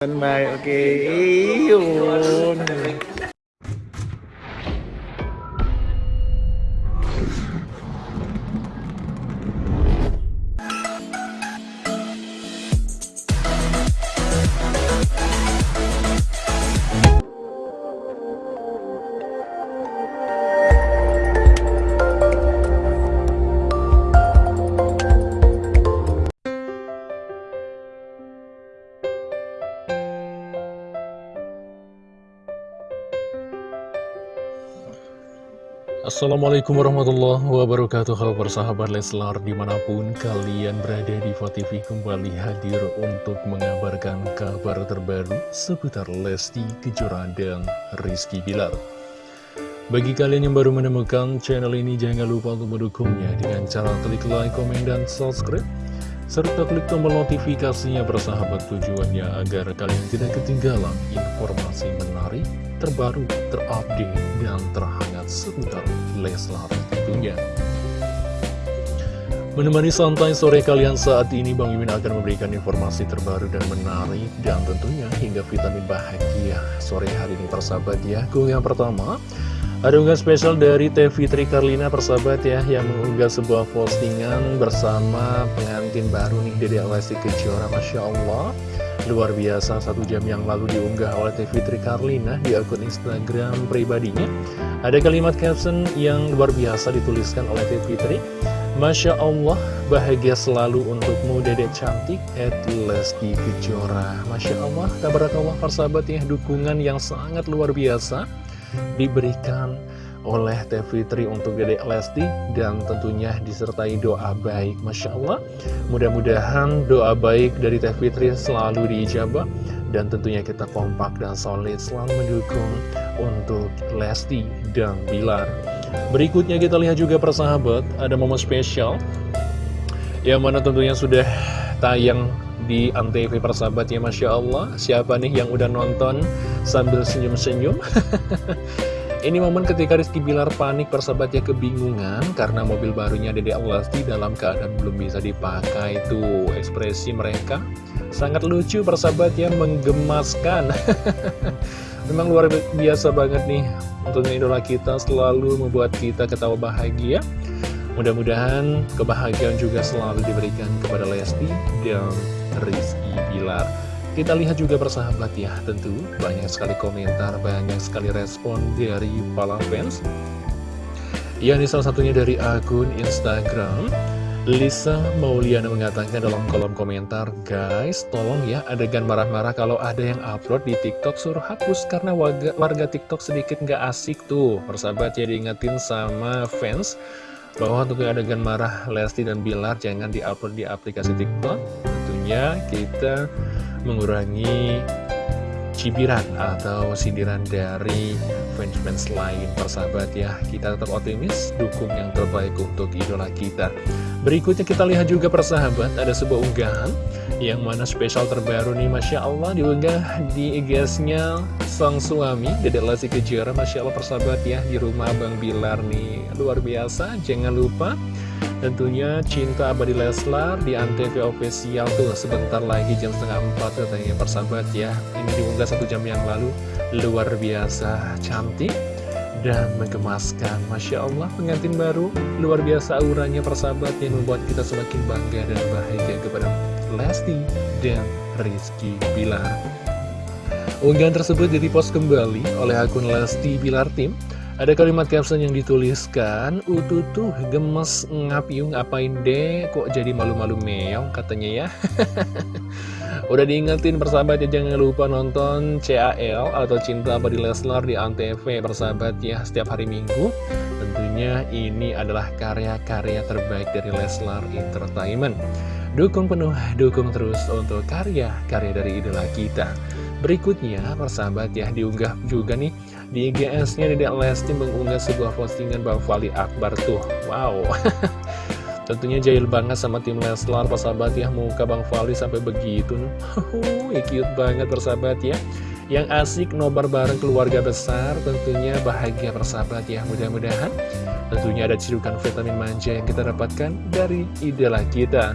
Tanmay, okay. Ayun. Assalamualaikum warahmatullahi wabarakatuh. Halo persahabat Leslar di mana pun kalian berada di TV kembali hadir untuk mengabarkan kabar terbaru seputar Lesti Kejora dan Rizky Bilar. Bagi kalian yang baru menemukan channel ini jangan lupa untuk mendukungnya dengan cara klik like, komen, dan subscribe serta klik tombol notifikasinya bersahabat tujuannya agar kalian tidak ketinggalan informasi menarik, terbaru, terupdate, dan terhangat seputar Leslar tentunya. Menemani santai sore kalian saat ini, Bang Mimin akan memberikan informasi terbaru dan menarik, dan tentunya hingga vitamin bahagia sore hari ini persahabat ya. Yang pertama, ada unggahan spesial dari Teh Fitri Karlina persahabat ya Yang mengunggah sebuah postingan bersama pengantin baru nih Dede Lesti Kejora Masya Allah Luar biasa satu jam yang lalu diunggah oleh Teh Fitri Karlina di akun Instagram pribadinya. Ada kalimat caption yang luar biasa dituliskan oleh Teh Fitri Masya Allah bahagia selalu untukmu Dede cantik At Lesti Kejora. Masya Allah tabarakallah persahabat ya dukungan yang sangat luar biasa diberikan oleh Teh Fitri untuk Dede Lesti dan tentunya disertai doa baik Masya Allah. Mudah-mudahan doa baik dari Teh Fitri selalu diijabah dan tentunya kita kompak dan solid selalu mendukung untuk Lesti dan Bilar. Berikutnya kita lihat juga persahabat ada momen spesial yang mana tentunya sudah tayang di Antv persahabat ya Masya Allah. Siapa nih yang udah nonton sambil senyum-senyum Ini momen ketika Rizky Bilar panik persahabatnya kebingungan Karena mobil barunya Dede Alasti dalam keadaan belum bisa dipakai. Tuh ekspresi mereka sangat lucu persahabatnya menggemaskan. Memang luar biasa banget nih Tentunya idola kita selalu membuat kita ketawa bahagia. Mudah-mudahan kebahagiaan juga selalu diberikan kepada Lesti dan Rizky Bilar kita lihat juga persahabat ya, tentu banyak sekali komentar, banyak sekali respon dari para fans. Ya, ini salah satunya dari akun Instagram. Lisa Mauliana mengatakan dalam kolom komentar, Guys, tolong ya adegan marah-marah kalau ada yang upload di TikTok suruh hapus karena warga, warga TikTok sedikit nggak asik tuh. Persahabat ya diingetin sama fans bahwa untuk adegan marah Lesti dan Bilar jangan diupload di aplikasi TikTok. Tentunya kita mengurangi cibiran atau sindiran dari fans-fans lain. Persahabat ya kita tetap optimis dukung yang terbaik untuk idola kita. Berikutnya kita lihat juga persahabat ada sebuah unggahan yang mana spesial terbaru nih Masya Allah diunggah di IG-nya sang suami Dedek Lesti Kejora. Masya Allah persahabat ya di rumah Bang Bilar nih. Luar biasa jangan lupa Tentunya Cinta Abadi Leslar di Antv Official tuh sebentar lagi jam setengah empat katanya persahabat ya. Ini diunggah satu jam yang lalu. Luar biasa cantik dan menggemaskan Masya Allah pengantin baru. Luar biasa auranya persahabat yang membuat kita semakin bangga dan bahagia kepada Lesti dan Rizky Bilar. Unggahan tersebut direpost kembali oleh akun Lesti Bilar Tim ada kalimat caption yang dituliskan, Ututuh gemes ngapiung ngapain deh, kok jadi malu-malu meong katanya ya. Udah diingetin persahabat ya, jangan lupa nonton CAL atau Cinta Abadi Leslar di Antv persahabat ya, setiap hari Minggu. Tentunya ini adalah karya-karya terbaik dari Leslar Entertainment. Dukung penuh, dukung terus untuk karya-karya dari idola kita. Berikutnya, persahabat ya, diunggah juga nih di IGS-nya Dedek Lesti mengunggah sebuah postingan Bang Fali Akbar tuh. Wow. Tentunya jahil banget sama tim Leslar, persahabat ya, muka Bang Fali sampai begitu. cute banget persahabat ya. Yang asik nobar bareng keluarga besar, tentunya bahagia persahabat ya. Mudah-mudahan tentunya ada cirukan vitamin manja yang kita dapatkan dari idola kita.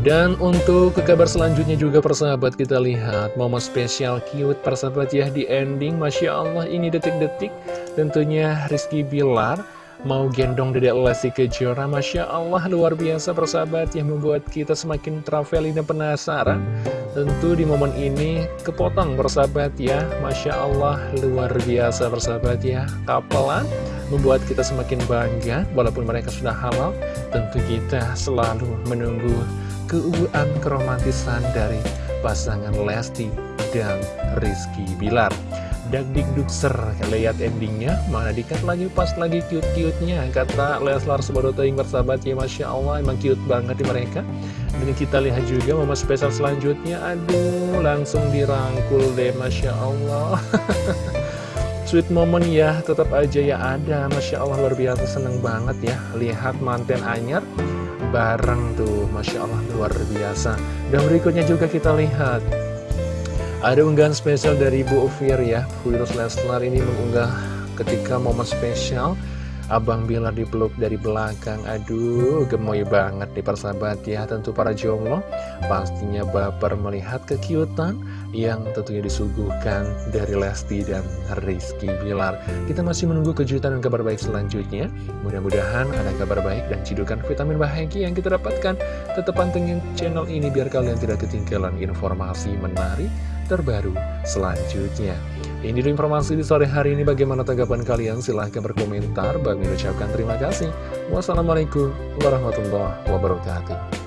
Dan untuk ke kabar selanjutnya juga persahabat kita lihat Momen spesial cute persahabat ya di ending. Masya Allah ini detik-detik Tentunya Rizky Bilar Mau gendong Dedek Lesti Kejora. Masya Allah luar biasa persahabat yang membuat kita semakin traveling dan penasaran. Tentu di momen ini kepotong persahabat ya. Masya Allah luar biasa persahabat ya. Kapelan membuat kita semakin bangga Walaupun mereka sudah halal Tentu kita selalu menunggu keuuan keromantisan dari pasangan Lesti dan Rizky Bilar Dagdikdukser, lihat endingnya, mana dikat lagi pas lagi cute-cute-nya, kata Leslar Subadotoing bersahabat ya Masya Allah, emang cute banget di mereka. Dan kita lihat juga momen spesial selanjutnya, aduh langsung dirangkul deh Masya Allah. Sweet moment ya, tetap aja ya ada, Masya Allah luar biasa seneng banget ya, lihat manten anyar bareng tuh, Masya Allah luar biasa. Dan berikutnya juga kita lihat. Ada unggahan spesial dari Bu Ufir ya. Virus Leslar ini mengunggah ketika momen spesial Abang Bilar dipeluk dari belakang. Aduh gemoy banget nih persahabat ya. Tentu para jomblo pastinya baper melihat kekiutan Yang tentunya disuguhkan dari Lesti dan Rizky Bilar. Kita masih menunggu kejutan dan kabar baik selanjutnya. Mudah-mudahan ada kabar baik dan cidukan vitamin bahagia yang kita dapatkan. Tetap pantengin channel ini biar kalian tidak ketinggalan informasi menarik terbaru selanjutnya. Ini informasi di sore hari ini. Bagaimana tanggapan kalian? Silahkan berkomentar. Bagi ucapkan terima kasih. Wassalamualaikum warahmatullahi wabarakatuh.